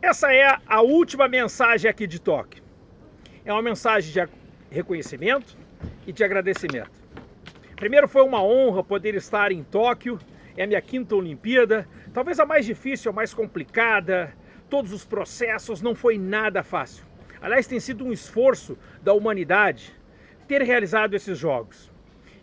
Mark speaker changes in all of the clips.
Speaker 1: Essa é a última mensagem aqui de Tóquio. É uma mensagem de reconhecimento e de agradecimento. Primeiro foi uma honra poder estar em Tóquio, é a minha quinta Olimpíada, talvez a mais difícil, a mais complicada, todos os processos, não foi nada fácil. Aliás, tem sido um esforço da humanidade ter realizado esses jogos.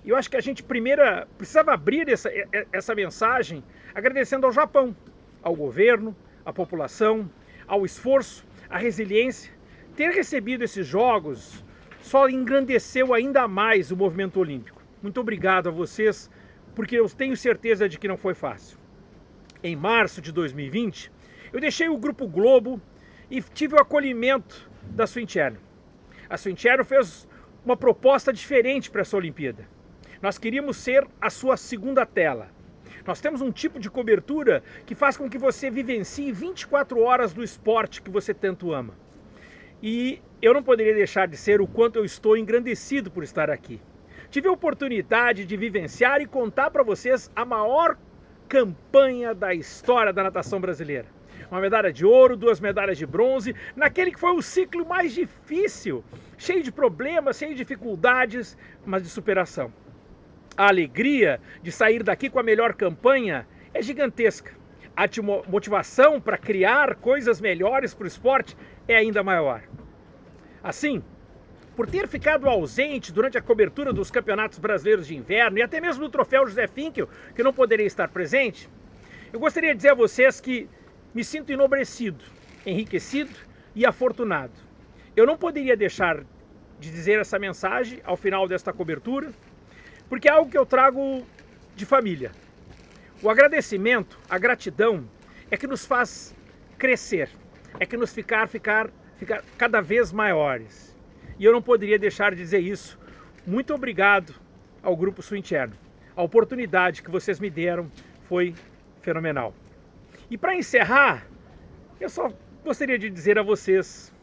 Speaker 1: E eu acho que a gente primeiro precisava abrir essa, essa mensagem agradecendo ao Japão, ao governo, à população, ao esforço, à resiliência, ter recebido esses jogos só engrandeceu ainda mais o movimento olímpico. Muito obrigado a vocês, porque eu tenho certeza de que não foi fácil. Em março de 2020, eu deixei o Grupo Globo e tive o acolhimento da Swincherno. A Swincherno fez uma proposta diferente para essa Olimpíada. Nós queríamos ser a sua segunda tela. Nós temos um tipo de cobertura que faz com que você vivencie 24 horas do esporte que você tanto ama. E eu não poderia deixar de ser o quanto eu estou engrandecido por estar aqui. Tive a oportunidade de vivenciar e contar para vocês a maior campanha da história da natação brasileira. Uma medalha de ouro, duas medalhas de bronze, naquele que foi o ciclo mais difícil, cheio de problemas, cheio de dificuldades, mas de superação a alegria de sair daqui com a melhor campanha é gigantesca. A motivação para criar coisas melhores para o esporte é ainda maior. Assim, por ter ficado ausente durante a cobertura dos campeonatos brasileiros de inverno e até mesmo do troféu José Finkel, que não poderia estar presente, eu gostaria de dizer a vocês que me sinto enobrecido, enriquecido e afortunado. Eu não poderia deixar de dizer essa mensagem ao final desta cobertura, porque é algo que eu trago de família. O agradecimento, a gratidão, é que nos faz crescer, é que nos ficar, ficar, ficar cada vez maiores. E eu não poderia deixar de dizer isso. Muito obrigado ao Grupo Suinterno. A oportunidade que vocês me deram foi fenomenal. E para encerrar, eu só gostaria de dizer a vocês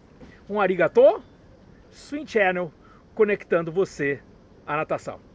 Speaker 1: um arigato, Swing Channel, conectando você à natação.